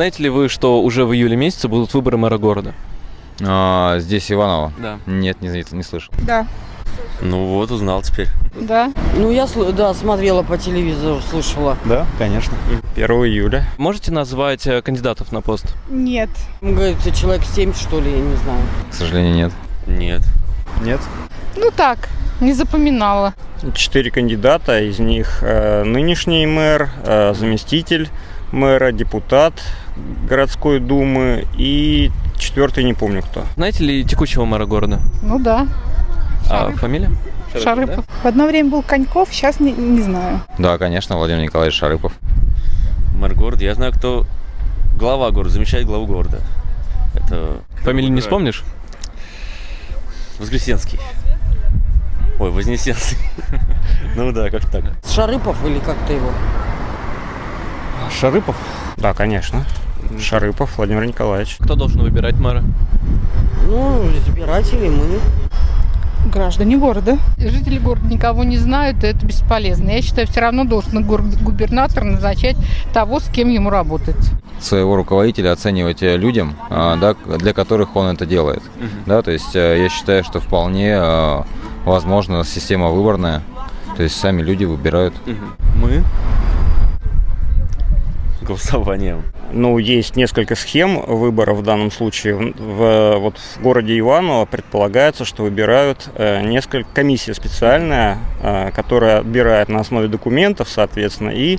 Знаете ли вы, что уже в июле месяце будут выборы мэра города? А, здесь Иваново? Да. Нет, не, не, не слышал. Да. Ну вот, узнал теперь. Да. Ну, я, да, смотрела по телевизору, слышала. Да, конечно. 1 июля. Можете назвать э, кандидатов на пост? Нет. Он говорит, человек 7, что ли, я не знаю. К сожалению, нет. Нет. Нет. Ну так, не запоминала. Четыре кандидата, из них э, нынешний мэр, э, заместитель мэра, депутат городской думы и четвертый не помню кто. Знаете ли текущего мэра города? Ну да. А фамилия? Шарыпов. В одно время был Коньков, сейчас не, не знаю. Да, конечно, Владимир Николаевич Шарыпов. Мэр города. Я знаю, кто глава города, замещает главу города. Это Фамилию не вспомнишь? Воскресенский. Ой, Вознесенский. Ну да, как так. Шарыпов или как-то его? Шарыпов? Да, конечно. Шарыпов Владимир Николаевич. Кто должен выбирать мэра? Ну, избиратели мы. Граждане города. Жители города никого не знают, и это бесполезно. Я считаю, все равно должен губернатор назначать того, с кем ему работать. Своего руководителя оценивать э, людям, а, да, для которых он это делает. Да, то есть э, я считаю, что вполне э, возможна система выборная. То есть сами люди выбирают. Мы. Голосованием. Ну, есть несколько схем выбора в данном случае. В, вот в городе Иваново предполагается, что выбирают э, несколько комиссия специальная, э, которая отбирает на основе документов, соответственно, и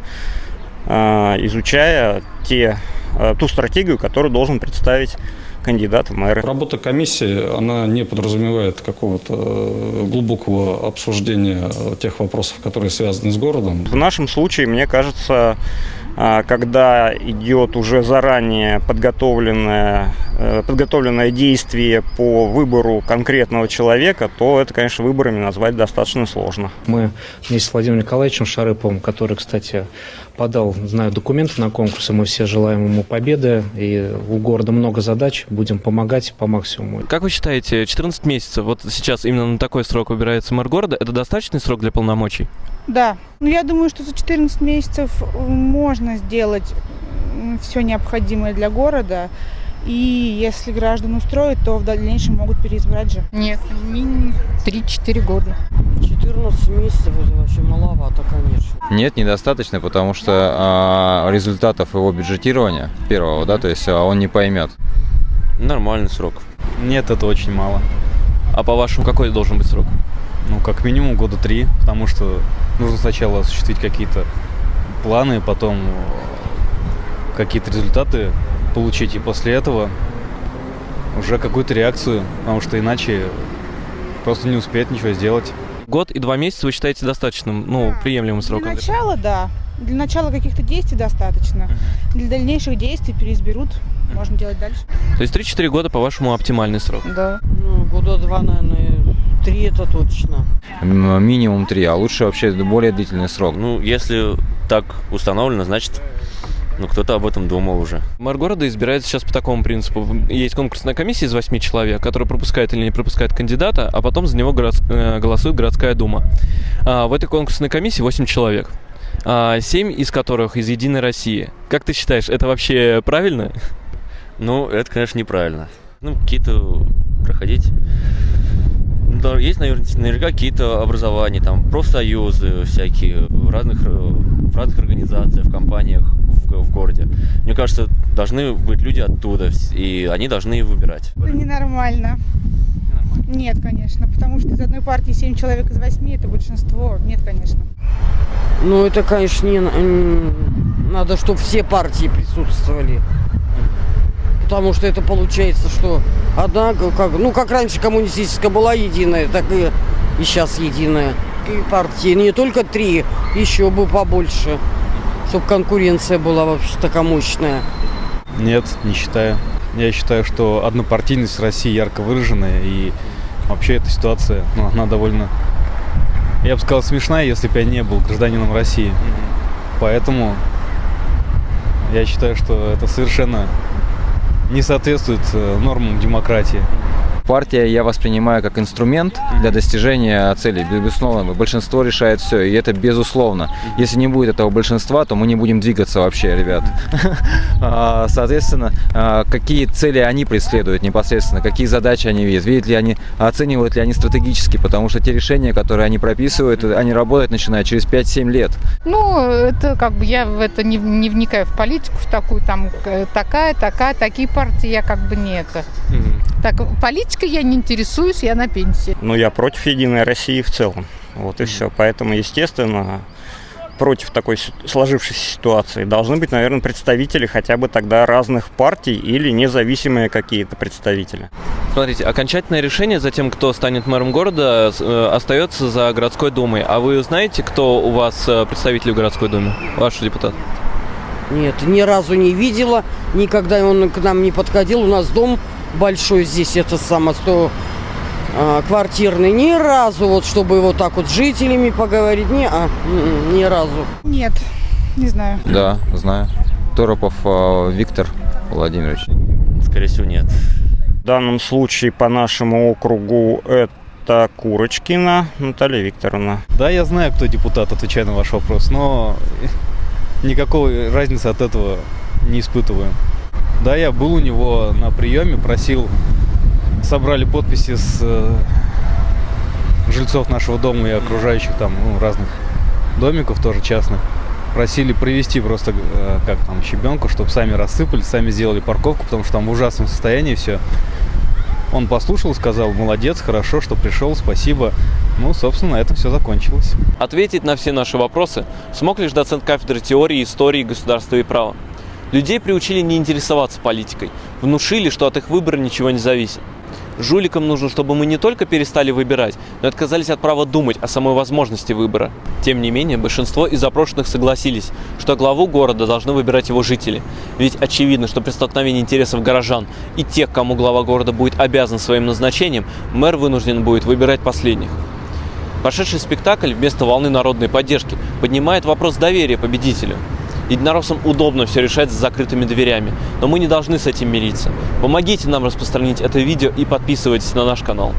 э, изучая те, э, ту стратегию, которую должен представить кандидат в мэры. Работа комиссии, она не подразумевает какого-то э, глубокого обсуждения э, тех вопросов, которые связаны с городом. В нашем случае, мне кажется, а, когда идет уже заранее подготовленное, э, подготовленное действие по выбору конкретного человека, то это, конечно, выборами назвать достаточно сложно. Мы вместе с Владимиром Николаевичем Шарыповым, который, кстати, подал, знаю, документы на конкурс, и мы все желаем ему победы. И у города много задач, будем помогать по максимуму. Как вы считаете, 14 месяцев, вот сейчас именно на такой срок выбирается мэр города, это достаточный срок для полномочий? Да. Ну, я думаю, что за 14 месяцев можно сделать все необходимое для города. И если граждан устроит, то в дальнейшем могут переизбрать же. Нет, минимум 3-4 года. 14 месяцев это вообще маловато, конечно. Нет, недостаточно, потому что а, результатов его бюджетирования первого, да, то есть а, он не поймет. Нормальный срок. Нет, это очень мало. А по-вашему, какой должен быть срок? Ну, как минимум года три, потому что нужно сначала осуществить какие-то планы, потом э, какие-то результаты получить, и после этого уже какую-то реакцию, потому что иначе просто не успеет ничего сделать. Год и два месяца вы считаете достаточным, ну, приемлемым Для сроком? начала, да. Для начала каких-то действий достаточно. Для дальнейших действий переизберут. Можно делать дальше. То есть 3-4 года, по-вашему, оптимальный срок? Да. Ну, года два, наверное, три это точно. М, Минимум три, а лучше вообще более длительный срок. Ну, если так установлено, значит, ну, кто-то об этом думал уже. Мэр города избирается сейчас по такому принципу. Есть конкурсная комиссия из 8 человек, которая пропускает или не пропускает кандидата, а потом за него город- э, голосует городская дума. А, в этой конкурсной комиссии 8 человек. А, 7 из которых из Единой России. Как ты считаешь, это вообще правильно? Ну, это, конечно, неправильно. Ну, какие-то проходить... Ну, да, есть, наверное, наверняка какие-то образования, там, профсоюзы всякие, в разных, э, в разных организациях, в компаниях в, в городе. Мне кажется, должны быть люди оттуда, и они должны выбирать. Это ненормально. Нет, конечно. Потому что из одной партии 7 человек из 8 это большинство. Нет, конечно. Ну, это, конечно, не, надо, чтобы все партии присутствовали. Потому что это получается, что одна, как, ну, как раньше коммунистическая была единая, так и, и сейчас единая. И партии не только три, еще бы побольше. Чтобы конкуренция была вообще такая мощная. Нет, не считаю. Я считаю, что однопартийность России ярко выраженная, и вообще эта ситуация, ну, она довольно, я бы сказал, смешная, если бы я не был гражданином России. Поэтому я считаю, что это совершенно не соответствует э, нормам демократии. Партия я воспринимаю как инструмент для достижения целей. Безусловно, большинство решает все, и это безусловно. Если не будет этого большинства, то мы не будем двигаться вообще, ребят. А, Соответственно, а, какие цели они преследуют непосредственно, какие задачи они видят, видят ли они, оценивают ли они стратегически, потому что те решения, которые они прописывают, они работать начинают через 5-7 лет. Ну, это как бы я в это не, не вникаю в политику, в такую там такая, такая, такие партии я как бы не это. Так, политикой я не интересуюсь, я на пенсии. Но я против Единой России в целом. Вот и все. Поэтому, естественно, против такой сложившейся ситуации должны быть, наверное, представители хотя бы тогда разных партий или независимые какие-то представители. Смотрите, окончательное решение за тем, кто станет мэром города, э, остается за городской думой. А вы знаете, кто у вас э, представитель в городской думе? Ваш депутат? Нет, ни разу не видела, никогда он к нам не подходил. У нас дом большой здесь, это самое, сто а, квартирный. Ни разу, вот чтобы вот так вот с жителями поговорить, не, а, м-м, ни разу. Нет, не знаю. Да, знаю. Торопов а, Виктор Владимирович. Скорее всего, нет. В данном случае по нашему округу это Курочкина Наталья Викторовна. Да, я знаю, кто депутат, отвечая на ваш вопрос, но никакой разницы от этого не испытываю. Да, я был у него на приеме, просил, собрали подписи с э, жильцов нашего дома и окружающих там ну, разных домиков тоже частных. Просили привезти просто, э, как там, щебенку, чтобы сами рассыпали, сами сделали парковку, потому что там в ужасном состоянии все. Он послушал, сказал, молодец, хорошо, что пришел, спасибо. Ну, собственно, на этом все закончилось. Ответить на все наши вопросы смог лишь доцент кафедры теории, истории, государства и права. Людей приучили не интересоваться политикой, внушили, что от их выбора ничего не зависит. Жуликам нужно, чтобы мы не только перестали выбирать, но и отказались от права думать о самой возможности выбора. Тем не менее, большинство из запрошенных согласились, что главу города должны выбирать его жители. Ведь очевидно, что при столкновении интересов горожан и тех, кому глава города будет обязан своим назначением, мэр вынужден будет выбирать последних. Прошедший спектакль вместо волны народной поддержки поднимает вопрос доверия победителю. Единороссам удобно все решать за закрытыми дверями, но мы не должны с этим мириться. Помогите нам распространить это видео и подписывайтесь на наш канал.